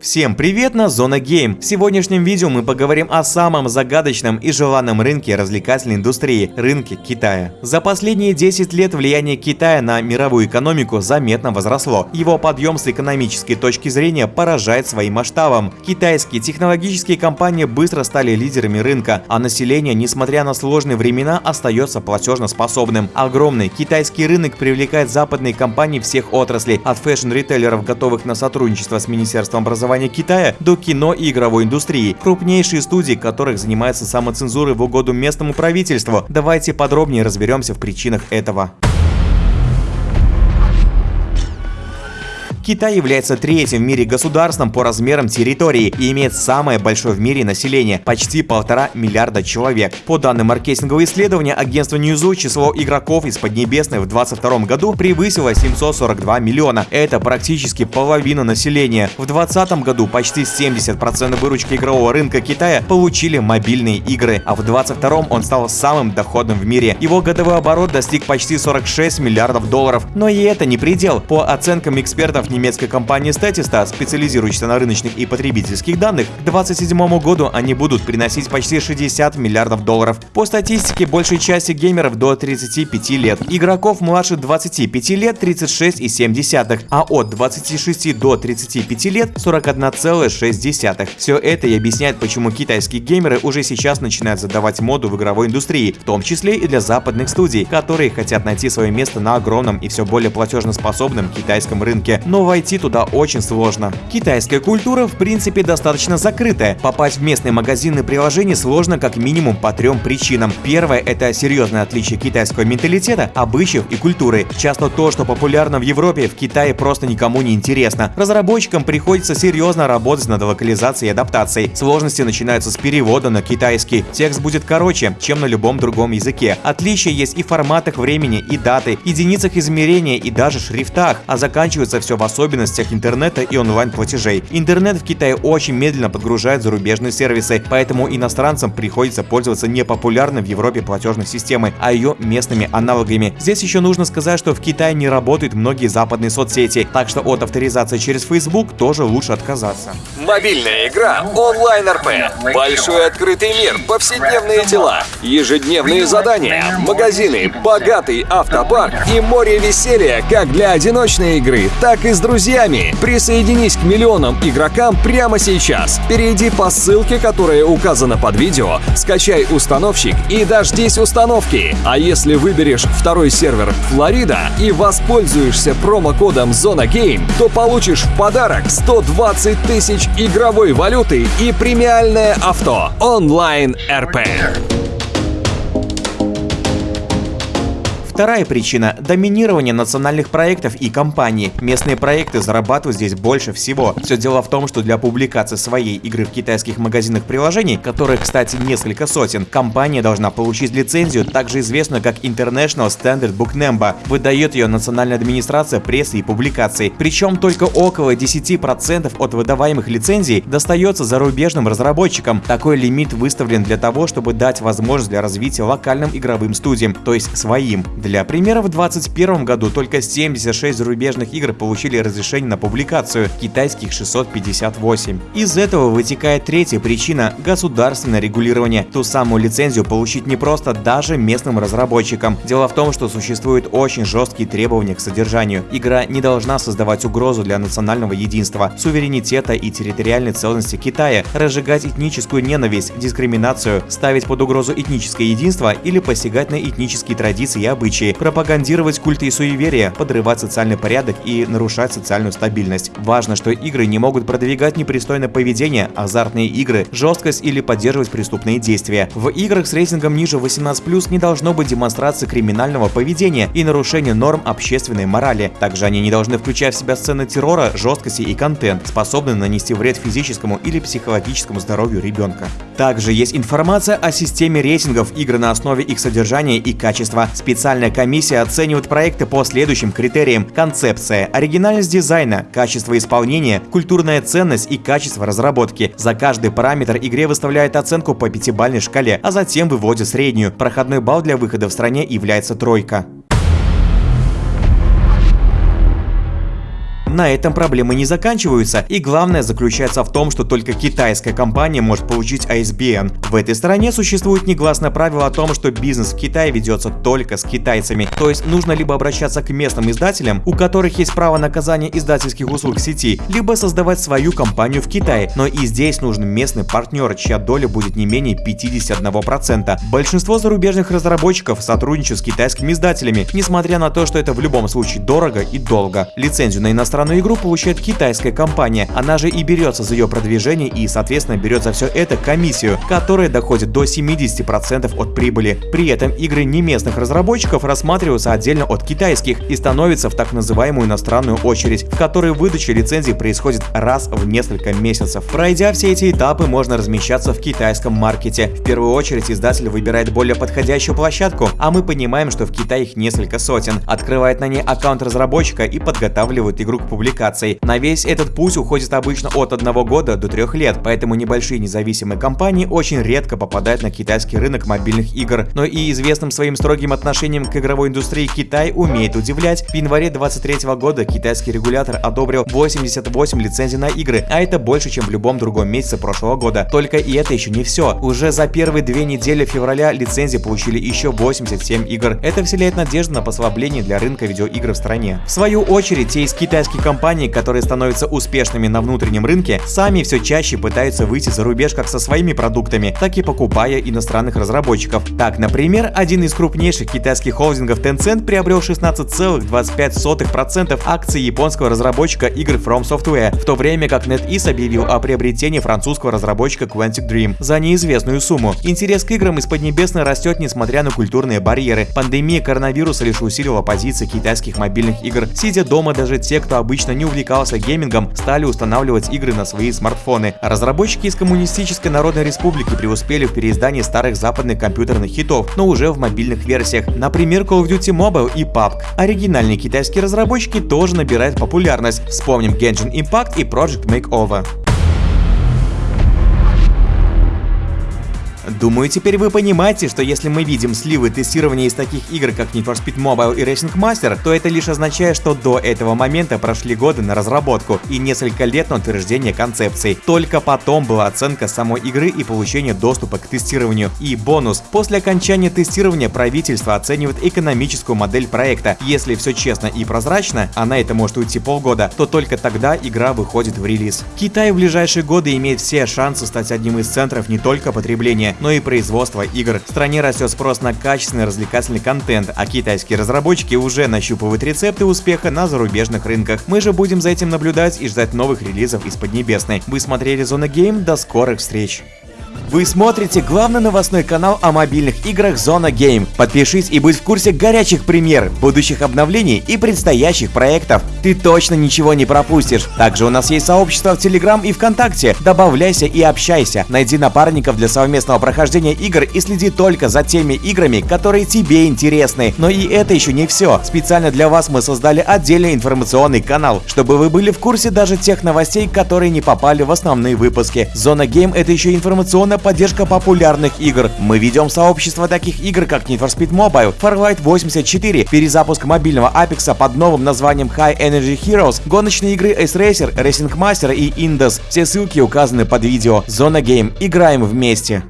Всем привет на Зона Game! В сегодняшнем видео мы поговорим о самом загадочном и желанном рынке развлекательной индустрии – рынке Китая. За последние 10 лет влияние Китая на мировую экономику заметно возросло. Его подъем с экономической точки зрения поражает своим масштабом. Китайские технологические компании быстро стали лидерами рынка, а население, несмотря на сложные времена, остается платежноспособным. Огромный китайский рынок привлекает западные компании всех отраслей, от fashion-ритейлеров, готовых на сотрудничество с Министерством образования образования Китая до кино и игровой индустрии, крупнейшие студии которых занимаются самоцензурой в угоду местному правительству. Давайте подробнее разберемся в причинах этого. Китай является третьим в мире государством по размерам территории и имеет самое большое в мире население – почти полтора миллиарда человек. По данным маркетингового исследования агентства Newzoo, число игроков из Поднебесной в 2022 году превысило 742 миллиона. Это практически половина населения. В 2020 году почти 70% выручки игрового рынка Китая получили мобильные игры, а в 2022 он стал самым доходным в мире. Его годовой оборот достиг почти 46 миллиардов долларов. Но и это не предел. По оценкам экспертов немецкой компании Statista, специализирующейся на рыночных и потребительских данных, к 2027 году они будут приносить почти 60 миллиардов долларов. По статистике, большей части геймеров до 35 лет. Игроков младше 25 лет 36,7, а от 26 до 35 лет 41,6. Все это и объясняет, почему китайские геймеры уже сейчас начинают задавать моду в игровой индустрии, в том числе и для западных студий, которые хотят найти свое место на огромном и все более платежноспособном китайском рынке. Но войти туда очень сложно. Китайская культура в принципе достаточно закрытая. Попасть в местные магазины приложений сложно как минимум по трем причинам. Первое – это серьезное отличие китайского менталитета, обычаев и культуры. Часто то, что популярно в Европе, в Китае просто никому не интересно. Разработчикам приходится серьезно работать над локализацией и адаптацией. Сложности начинаются с перевода на китайский. Текст будет короче, чем на любом другом языке. Отличия есть и в форматах времени, и даты, единицах измерения, и даже шрифтах, а заканчивается все в особенностях интернета и онлайн-платежей. Интернет в Китае очень медленно подгружает зарубежные сервисы, поэтому иностранцам приходится пользоваться непопулярной в Европе платежной системой, а ее местными аналогами. Здесь еще нужно сказать, что в Китае не работают многие западные соцсети, так что от авторизации через Facebook тоже лучше отказаться. Мобильная игра онлайн РП. Большой открытый мир, повседневные дела, ежедневные задания, магазины, богатый автопарк и море веселья как для одиночной игры, так и с друзьями. Присоединись к миллионам игрокам прямо сейчас. Перейди по ссылке, которая указана под видео, скачай установщик и дождись установки. А если выберешь второй сервер Флорида и воспользуешься промокодом Зона Game, то получишь в подарок 120 тысяч игровой валюты и премиальное авто онлайн РП. Вторая причина – доминирование национальных проектов и компаний. Местные проекты зарабатывают здесь больше всего. Все дело в том, что для публикации своей игры в китайских магазинах приложений, которых, кстати, несколько сотен, компания должна получить лицензию, также известную как International Standard Book Number. Выдает ее Национальная администрация прессы и публикаций. Причем только около 10% от выдаваемых лицензий достается зарубежным разработчикам. Такой лимит выставлен для того, чтобы дать возможность для развития локальным игровым студиям, то есть своим. Для для примера, в 2021 году только 76 зарубежных игр получили разрешение на публикацию, китайских 658. Из этого вытекает третья причина – государственное регулирование. Ту самую лицензию получить не просто даже местным разработчикам. Дело в том, что существуют очень жесткие требования к содержанию. Игра не должна создавать угрозу для национального единства, суверенитета и территориальной целостности Китая, разжигать этническую ненависть, дискриминацию, ставить под угрозу этническое единство или посягать на этнические традиции и обычаи случае пропагандировать культы и суеверия, подрывать социальный порядок и нарушать социальную стабильность. Важно, что игры не могут продвигать непристойное поведение, азартные игры, жесткость или поддерживать преступные действия. В играх с рейтингом ниже 18+, не должно быть демонстрации криминального поведения и нарушения норм общественной морали. Также они не должны включать в себя сцены террора, жесткости и контент, способный нанести вред физическому или психологическому здоровью ребенка. Также есть информация о системе рейтингов игр на основе их содержания и качества. Специальная комиссия оценивает проекты по следующим критериям. Концепция, оригинальность дизайна, качество исполнения, культурная ценность и качество разработки. За каждый параметр игре выставляет оценку по пятибалльной шкале, а затем выводит среднюю. Проходной балл для выхода в стране является тройка. На этом проблемы не заканчиваются, и главное заключается в том, что только китайская компания может получить ISBN. В этой стране существует негласное правило о том, что бизнес в Китае ведется только с китайцами, то есть нужно либо обращаться к местным издателям, у которых есть право на оказание издательских услуг сети, либо создавать свою компанию в Китае, но и здесь нужен местный партнер, чья доля будет не менее 51%. Большинство зарубежных разработчиков сотрудничают с китайскими издателями, несмотря на то, что это в любом случае дорого и долго. Лицензию на иностранную игру получает китайская компания, она же и берется за ее продвижение и, соответственно, берет за все это комиссию, которая доходит до 70% от прибыли. При этом игры не местных разработчиков рассматриваются отдельно от китайских и становятся в так называемую иностранную очередь, в которой выдача лицензии происходит раз в несколько месяцев. Пройдя все эти этапы, можно размещаться в китайском маркете. В первую очередь издатель выбирает более подходящую площадку, а мы понимаем, что в Китае их несколько сотен, открывает на ней аккаунт разработчика и подготавливает игру к публикации. На весь этот путь уходит обычно от одного года до трех лет, поэтому небольшие независимые компании очень редко попадают на китайский рынок мобильных игр. Но и известным своим строгим отношением к игровой индустрии Китай умеет удивлять. В январе 2023 года китайский регулятор одобрил 88 лицензий на игры, а это больше, чем в любом другом месяце прошлого года. Только и это еще не все. Уже за первые две недели февраля лицензии получили еще 87 игр. Это вселяет надежду на послабление для рынка видеоигр в стране. В свою очередь, те из китайских компаний, которые становятся успешными на внутреннем рынке, сами все чаще пытаются выйти за рубеж как со своими продуктами, так и покупая иностранных разработчиков. Так, например, один из крупнейших китайских холдингов Tencent приобрел 16,25% акций японского разработчика игр From Software, в то время как NetEase объявил о приобретении французского разработчика Quantic Dream за неизвестную сумму. Интерес к играм из Поднебесной растет несмотря на культурные барьеры. Пандемия коронавируса лишь усилила позиции китайских мобильных игр. Сидя дома, даже те, кто обычно не увлекался геймингом, стали устанавливать игры на свои смартфоны. Разработчики из Коммунистической Народной Республики преуспели в переиздании старых западных компьютерных хитов, но уже в мобильных версиях. Например, Call of Duty Mobile и PUBG. Оригинальные китайские разработчики тоже набирают популярность. Вспомним Genshin Impact и Project Makeover. Думаю, теперь вы понимаете, что если мы видим сливы тестирования из таких игр, как Need for Speed Mobile и Racing Master, то это лишь означает, что до этого момента прошли годы на разработку и несколько лет на утверждение концепций. Только потом была оценка самой игры и получение доступа к тестированию. И бонус. После окончания тестирования правительство оценивает экономическую модель проекта. Если все честно и прозрачно, а на это может уйти полгода, то только тогда игра выходит в релиз. Китай в ближайшие годы имеет все шансы стать одним из центров не только потребления, но и производства игр. В стране растет спрос на качественный развлекательный контент, а китайские разработчики уже нащупывают рецепты успеха на зарубежных рынках. Мы же будем за этим наблюдать и ждать новых релизов из Поднебесной. Вы смотрели Зона Гейм, до скорых встреч! Вы смотрите главный новостной канал о мобильных играх Зона Game. Подпишись и будь в курсе горячих премьер, будущих обновлений и предстоящих проектов. Ты точно ничего не пропустишь. Также у нас есть сообщество в Телеграм и ВКонтакте. Добавляйся и общайся. Найди напарников для совместного прохождения игр и следи только за теми играми, которые тебе интересны. Но и это еще не все. Специально для вас мы создали отдельный информационный канал, чтобы вы были в курсе даже тех новостей, которые не попали в основные выпуски. Зона Game это еще информационная поддержка популярных игр. Мы ведем сообщество таких игр, как Need for Speed Mobile, Farlight 84, перезапуск мобильного Apex под новым названием High Energy Heroes, гоночные игры Ace Racer, Racing Master и Indus. Все ссылки указаны под видео. Зона Game. Играем вместе.